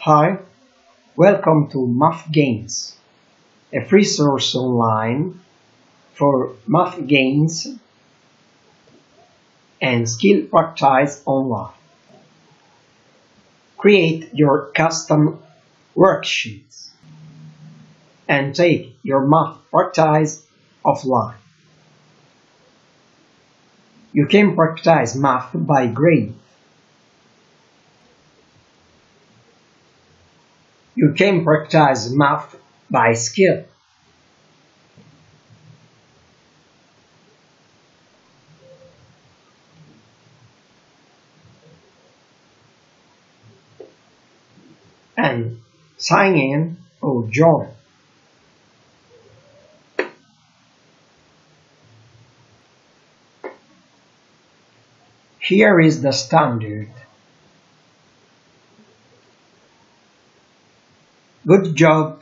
Hi, welcome to Math Games, a free source online for math gains and skill practice online. Create your custom worksheets and take your math practice offline. You can practice math by grade. You can practice math by skill. and sign in or join. Here is the standard. Good job